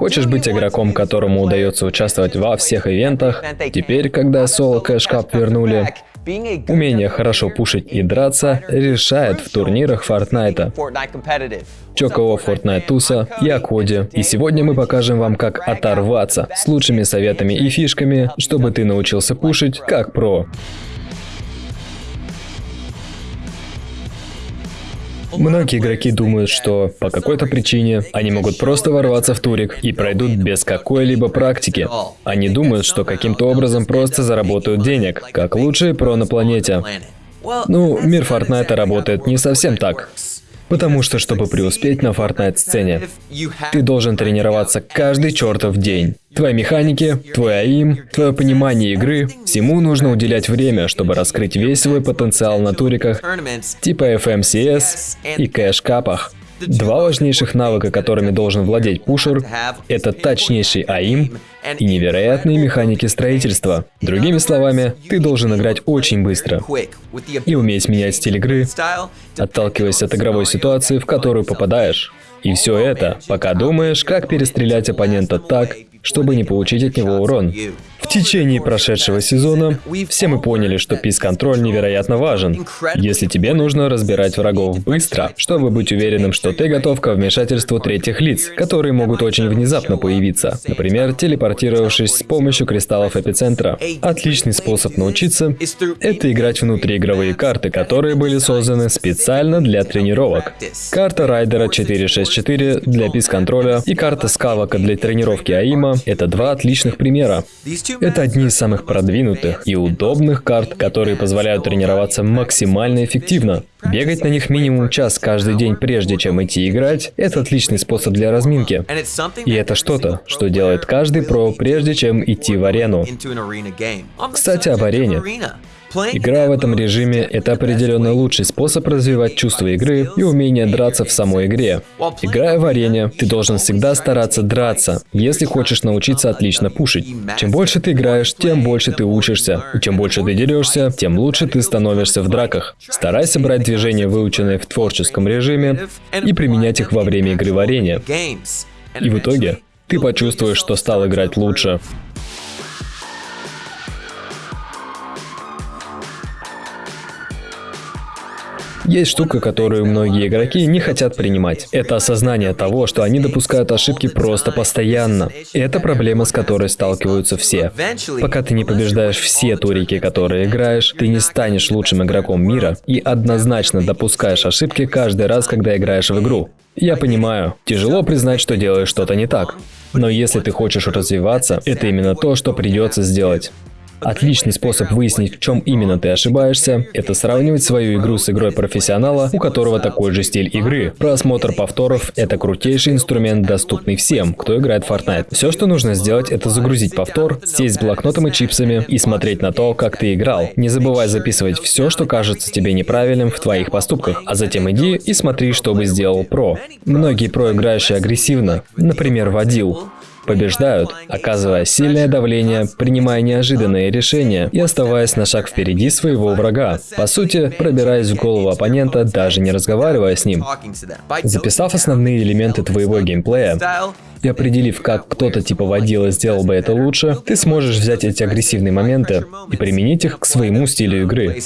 Хочешь быть игроком, которому удается участвовать во всех ивентах? Теперь, когда Solo Cash Cup вернули, Умение хорошо пушить и драться решает в турнирах Fortnite. Чокового Fortnite Туса, я Коди, и сегодня мы покажем вам, как оторваться с лучшими советами и фишками, чтобы ты научился пушить как про. Многие игроки думают, что по какой-то причине они могут просто ворваться в турик и пройдут без какой-либо практики. Они думают, что каким-то образом просто заработают денег, как лучшие про на планете. Ну, мир Фортнайта работает не совсем так. Потому что, чтобы преуспеть на Fortnite-сцене, ты должен тренироваться каждый чертов день. Твои механики, твой АИМ, твое понимание игры, всему нужно уделять время, чтобы раскрыть весь свой потенциал на туриках типа FMCS и кэш-капах. Два важнейших навыка, которыми должен владеть пушер, это точнейший АИМ и невероятные механики строительства. Другими словами, ты должен играть очень быстро и уметь менять стиль игры, отталкиваясь от игровой ситуации, в которую попадаешь. И все это, пока думаешь, как перестрелять оппонента так, чтобы не получить от него урон. В течение прошедшего сезона все мы поняли, что пис-контроль невероятно важен. Если тебе нужно разбирать врагов быстро, чтобы быть уверенным, что ты готов к вмешательству третьих лиц, которые могут очень внезапно появиться, например, телепортировавшись с помощью кристаллов эпицентра. Отличный способ научиться — это играть внутриигровые карты, которые были созданы специально для тренировок. Карта Райдера 464 для пис-контроля и карта Скавака для тренировки АИМа — это два отличных примера. Это одни из самых продвинутых и удобных карт, которые позволяют тренироваться максимально эффективно. Бегать на них минимум час каждый день, прежде чем идти играть, это отличный способ для разминки. И это что-то, что делает каждый про, прежде чем идти в арену. Кстати, об арене. Игра в этом режиме — это определенно лучший способ развивать чувство игры и умение драться в самой игре. Играя в арене, ты должен всегда стараться драться, если хочешь научиться отлично пушить. Чем больше ты играешь, тем больше ты учишься. И чем больше ты дерешься, тем лучше ты становишься в драках. Старайся брать движения, выученные в творческом режиме, и применять их во время игры в арене. И в итоге ты почувствуешь, что стал играть лучше. Есть штука, которую многие игроки не хотят принимать. Это осознание того, что они допускают ошибки просто постоянно. И это проблема, с которой сталкиваются все. Пока ты не побеждаешь все турики, которые играешь, ты не станешь лучшим игроком мира и однозначно допускаешь ошибки каждый раз, когда играешь в игру. Я понимаю, тяжело признать, что делаешь что-то не так. Но если ты хочешь развиваться, это именно то, что придется сделать. Отличный способ выяснить, в чем именно ты ошибаешься, это сравнивать свою игру с игрой профессионала, у которого такой же стиль игры. Просмотр повторов — это крутейший инструмент, доступный всем, кто играет в Fortnite. Все, что нужно сделать, это загрузить повтор, сесть с блокнотом и чипсами и смотреть на то, как ты играл. Не забывай записывать все, что кажется тебе неправильным в твоих поступках, а затем иди и смотри, что бы сделал про. Многие про играющие агрессивно, например, водил, побеждают, оказывая сильное давление, принимая неожиданные решения и оставаясь на шаг впереди своего врага. По сути, пробираясь в голову оппонента, даже не разговаривая с ним. Записав основные элементы твоего геймплея, и определив, как кто-то типа водила сделал бы это лучше, ты сможешь взять эти агрессивные моменты и применить их к своему стилю игры.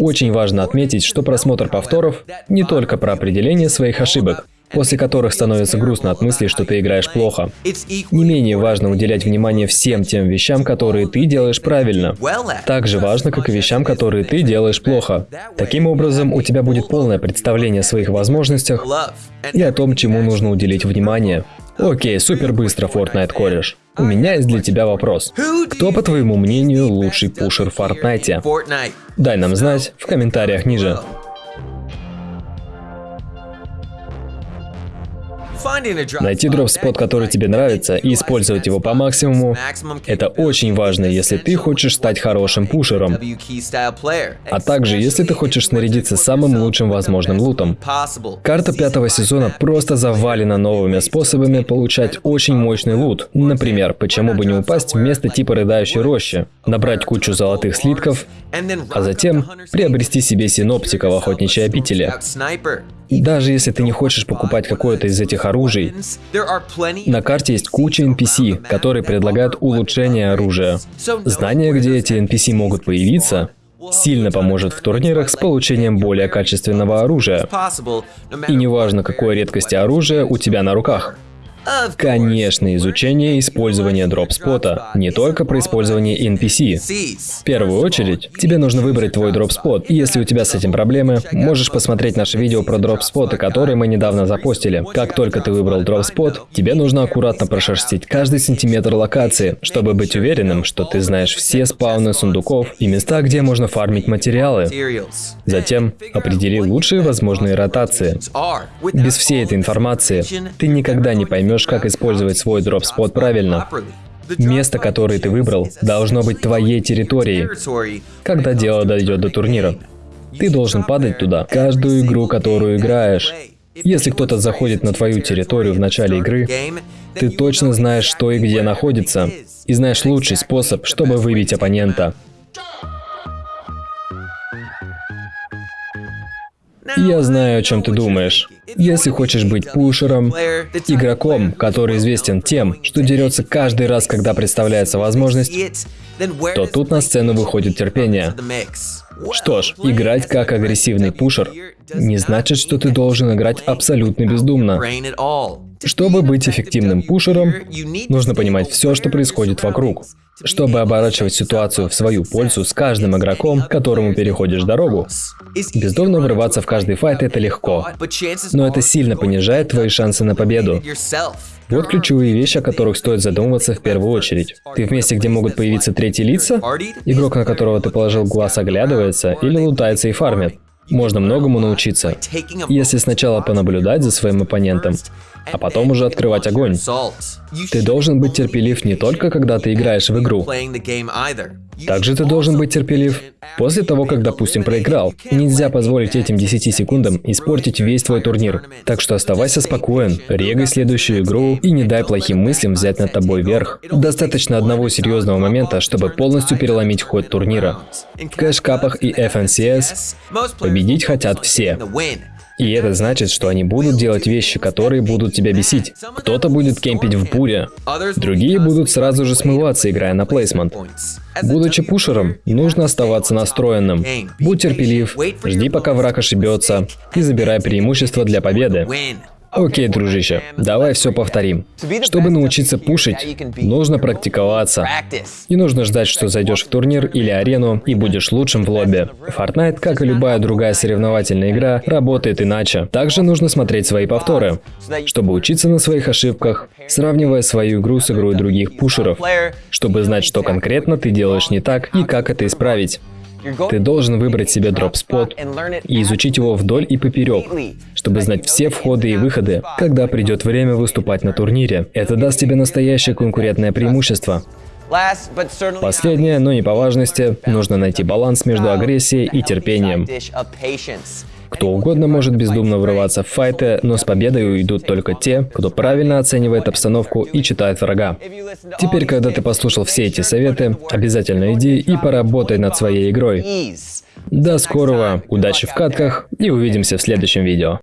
Очень важно отметить, что просмотр повторов не только про определение своих ошибок, после которых становится грустно от мысли, что ты играешь плохо. Не менее важно уделять внимание всем тем вещам, которые ты делаешь правильно. Так же важно, как и вещам, которые ты делаешь плохо. Таким образом, у тебя будет полное представление о своих возможностях и о том, чему нужно уделить внимание. Окей, супер быстро, Fortnite кореш. У меня есть для тебя вопрос. Кто, по твоему мнению, лучший пушер в Fortnite? Дай нам знать в комментариях ниже. Найти дроп-спот, который тебе нравится, и использовать его по максимуму – это очень важно, если ты хочешь стать хорошим пушером. А также, если ты хочешь снарядиться самым лучшим возможным лутом. Карта пятого сезона просто завалена новыми способами получать очень мощный лут. Например, почему бы не упасть вместо типа рыдающей рощи, набрать кучу золотых слитков, а затем приобрести себе синоптика в охотничьей обители. Даже если ты не хочешь покупать какое-то из этих оружий, на карте есть куча NPC, которые предлагают улучшение оружия. Знание, где эти NPC могут появиться, сильно поможет в турнирах с получением более качественного оружия. И неважно, какой редкости оружия у тебя на руках. Конечно, изучение использования дропспота, не только про использование NPC. В первую очередь, тебе нужно выбрать твой дропспот, если у тебя с этим проблемы, можешь посмотреть наше видео про дропспоты, которые мы недавно запостили. Как только ты выбрал дропспот, тебе нужно аккуратно прошерстить каждый сантиметр локации, чтобы быть уверенным, что ты знаешь все спауны сундуков и места, где можно фармить материалы. Затем определи лучшие возможные ротации. Без всей этой информации ты никогда не поймешь, поймешь, как использовать свой дропспот правильно. Место, которое ты выбрал, должно быть твоей территорией, когда дело дойдет до турнира. Ты должен падать туда каждую игру, которую играешь. Если кто-то заходит на твою территорию в начале игры, ты точно знаешь, что и где находится, и знаешь лучший способ, чтобы выбить оппонента. Я знаю, о чем ты думаешь. Если хочешь быть пушером, игроком, который известен тем, что дерется каждый раз, когда представляется возможность, то тут на сцену выходит терпение. Что ж, играть как агрессивный пушер не значит, что ты должен играть абсолютно бездумно. Чтобы быть эффективным пушером, нужно понимать все, что происходит вокруг. Чтобы оборачивать ситуацию в свою пользу с каждым игроком, которому переходишь дорогу. Бездумно врываться в каждый файт это легко, но это сильно понижает твои шансы на победу. Вот ключевые вещи, о которых стоит задумываться в первую очередь. Ты в месте, где могут появиться третьи лица? Игрок, на которого ты положил глаз, оглядывается или лутается и фармит. Можно многому научиться, если сначала понаблюдать за своим оппонентом, а потом уже открывать огонь. Ты должен быть терпелив не только когда ты играешь в игру. Также ты должен быть терпелив после того, как, допустим, проиграл. Нельзя позволить этим 10 секундам испортить весь твой турнир. Так что оставайся спокоен, регай следующую игру и не дай плохим мыслям взять над тобой верх. Достаточно одного серьезного момента, чтобы полностью переломить ход турнира. В кэш-капах и FNCS победить хотят все. И это значит, что они будут делать вещи, которые будут тебя бесить. Кто-то будет кемпить в буре, другие будут сразу же смываться, играя на плейсмент. Будучи пушером, нужно оставаться настроенным. Будь терпелив, жди пока враг ошибется и забирай преимущество для победы. Окей, дружище, давай все повторим. Чтобы научиться пушить, нужно практиковаться. Не нужно ждать, что зайдешь в турнир или арену и будешь лучшим в лобби. Fortnite, как и любая другая соревновательная игра, работает иначе. Также нужно смотреть свои повторы, чтобы учиться на своих ошибках, сравнивая свою игру с игрой других пушеров, чтобы знать, что конкретно ты делаешь не так и как это исправить. Ты должен выбрать себе дроп-спот и изучить его вдоль и поперек, чтобы знать все входы и выходы, когда придет время выступать на турнире. Это даст тебе настоящее конкурентное преимущество. Последнее, но не по важности, нужно найти баланс между агрессией и терпением. Кто угодно может бездумно врываться в файты, но с победой уйдут только те, кто правильно оценивает обстановку и читает врага. Теперь, когда ты послушал все эти советы, обязательно иди и поработай над своей игрой. До скорого, удачи в катках и увидимся в следующем видео.